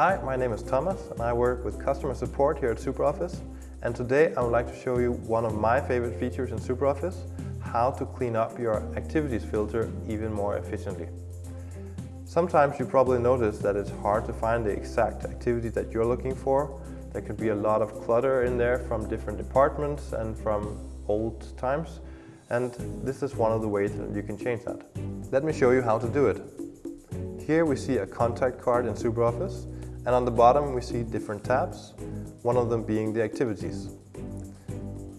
Hi, my name is Thomas and I work with customer support here at SuperOffice and today I would like to show you one of my favorite features in SuperOffice, how to clean up your activities filter even more efficiently. Sometimes you probably notice that it's hard to find the exact activity that you're looking for. There could be a lot of clutter in there from different departments and from old times and this is one of the ways that you can change that. Let me show you how to do it. Here we see a contact card in SuperOffice and on the bottom we see different tabs, one of them being the activities.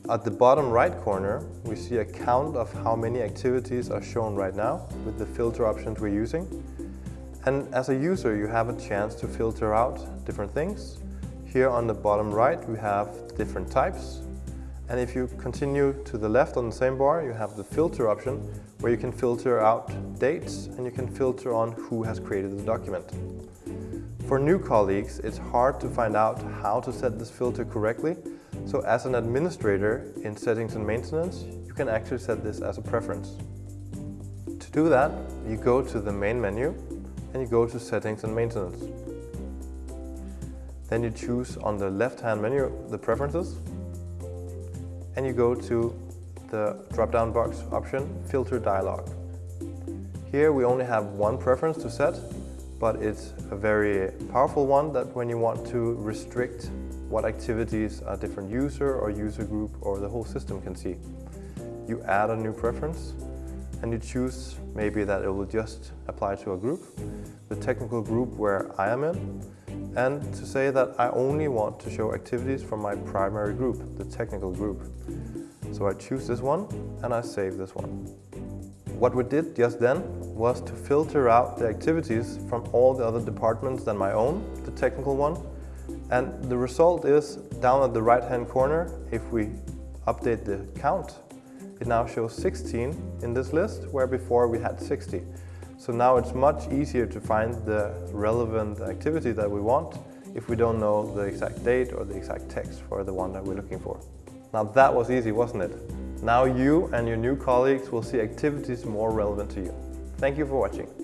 At the bottom right corner we see a count of how many activities are shown right now with the filter options we're using. And as a user you have a chance to filter out different things. Here on the bottom right we have different types and if you continue to the left on the same bar, you have the filter option where you can filter out dates and you can filter on who has created the document. For new colleagues, it's hard to find out how to set this filter correctly. So as an administrator in settings and maintenance, you can actually set this as a preference. To do that, you go to the main menu and you go to settings and maintenance. Then you choose on the left-hand menu the preferences and you go to the drop-down box option, Filter Dialog. Here we only have one preference to set, but it's a very powerful one that when you want to restrict what activities a different user or user group or the whole system can see. You add a new preference and you choose maybe that it will just apply to a group, the technical group where I am in, and to say that I only want to show activities from my primary group, the technical group. So I choose this one and I save this one. What we did just then was to filter out the activities from all the other departments than my own, the technical one. And the result is down at the right hand corner, if we update the count, it now shows 16 in this list, where before we had 60. So now it's much easier to find the relevant activity that we want if we don't know the exact date or the exact text for the one that we're looking for. Now that was easy, wasn't it? Now you and your new colleagues will see activities more relevant to you. Thank you for watching.